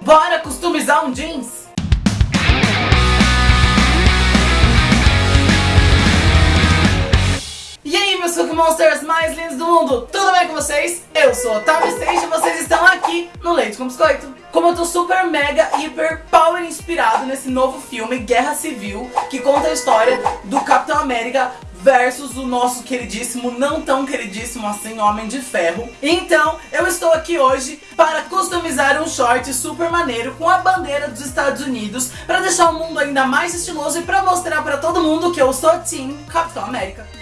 Bora customizar um jeans? E aí, meus Cookie Monsters mais lindos do mundo, tudo bem com vocês? Eu sou Otávio Stage e vocês estão aqui no Leite com Biscoito. Como eu tô super, mega, hiper, power inspirado nesse novo filme, Guerra Civil, que conta a história do Capitão América versus o nosso queridíssimo, não tão queridíssimo assim, Homem de Ferro. Então, eu estou aqui hoje para customizar um short super maneiro com a bandeira dos Estados Unidos para deixar o mundo ainda mais estiloso e para mostrar para todo mundo que eu sou Team Capitão América.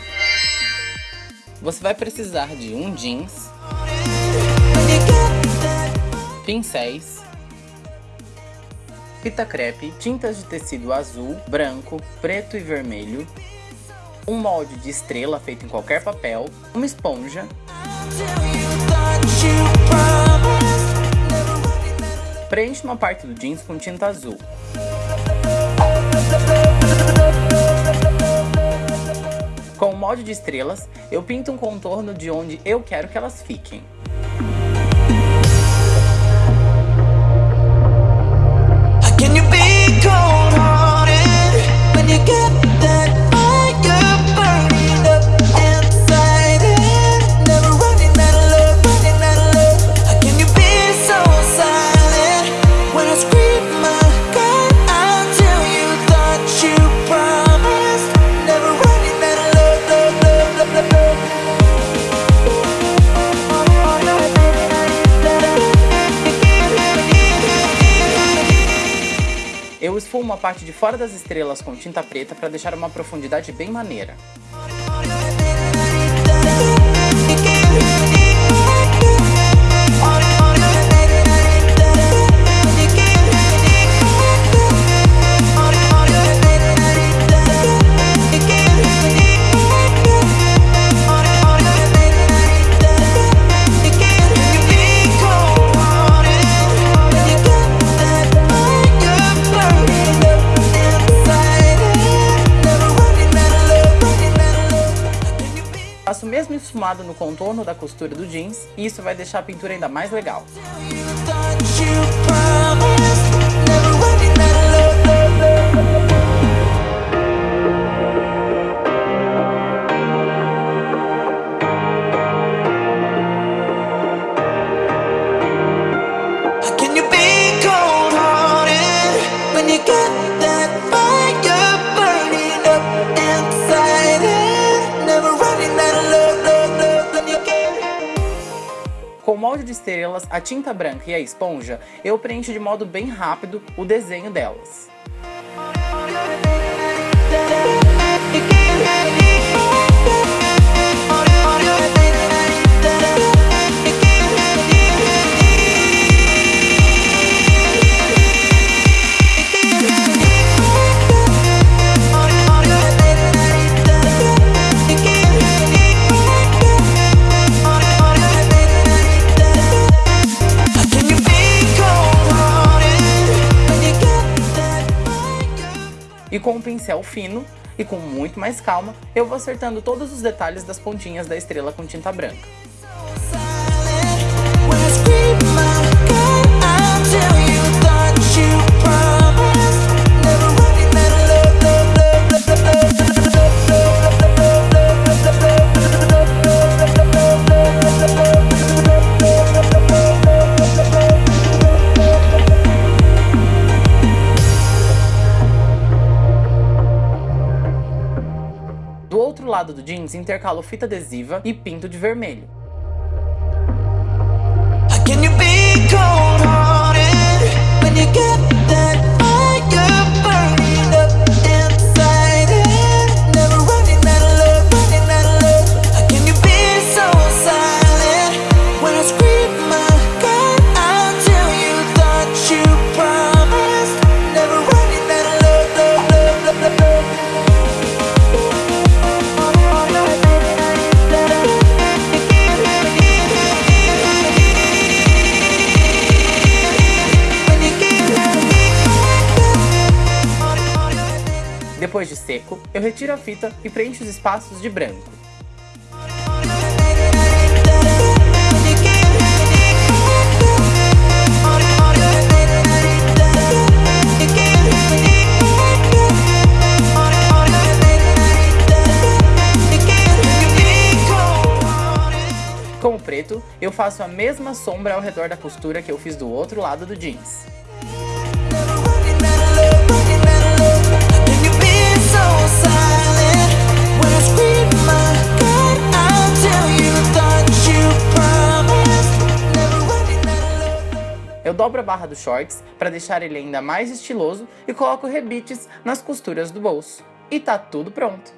Você vai precisar de um jeans, pincéis, fita crepe, tintas de tecido azul, branco, preto e vermelho, um molde de estrela feito em qualquer papel, uma esponja, preencha uma parte do jeans com tinta azul. Molde de estrelas, eu pinto um contorno de onde eu quero que elas fiquem. Eu esfumo a parte de fora das estrelas com tinta preta para deixar uma profundidade bem maneira. Mesmo esfumado no contorno da costura do jeans e isso vai deixar a pintura ainda mais legal. Molde de estrelas, a tinta branca e a esponja, eu preencho de modo bem rápido o desenho delas. E com um pincel fino e com muito mais calma, eu vou acertando todos os detalhes das pontinhas da estrela com tinta branca. Outro lado do jeans, intercalo fita adesiva e pinto de vermelho. Depois de seco, eu retiro a fita e preencho os espaços de branco. Com o preto, eu faço a mesma sombra ao redor da costura que eu fiz do outro lado do jeans. Dobro a barra dos shorts para deixar ele ainda mais estiloso e coloco rebites nas costuras do bolso. E tá tudo pronto!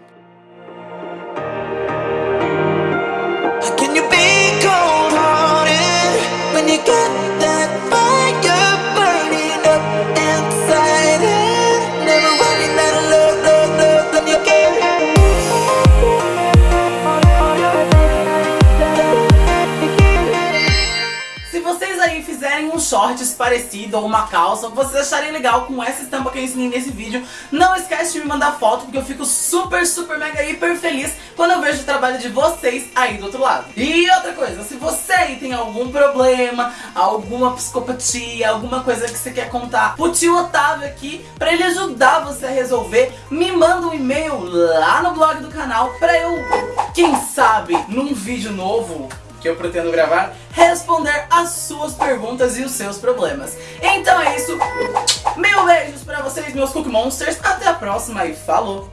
Can you be cold-hearted when you got that aí fizerem um shorts parecido ou uma calça, vocês acharem legal com essa estampa que eu ensinei nesse vídeo, não esquece de me mandar foto, porque eu fico super, super, mega, hiper feliz quando eu vejo o trabalho de vocês aí do outro lado. E outra coisa, se você aí tem algum problema, alguma psicopatia, alguma coisa que você quer contar pro tio Otávio aqui, pra ele ajudar você a resolver, me manda um e-mail lá no blog do canal pra eu, quem sabe, num vídeo novo que eu pretendo gravar, responder as suas perguntas e os seus problemas. Então é isso. Mil beijos pra vocês, meus Cookie Monsters. Até a próxima e falou!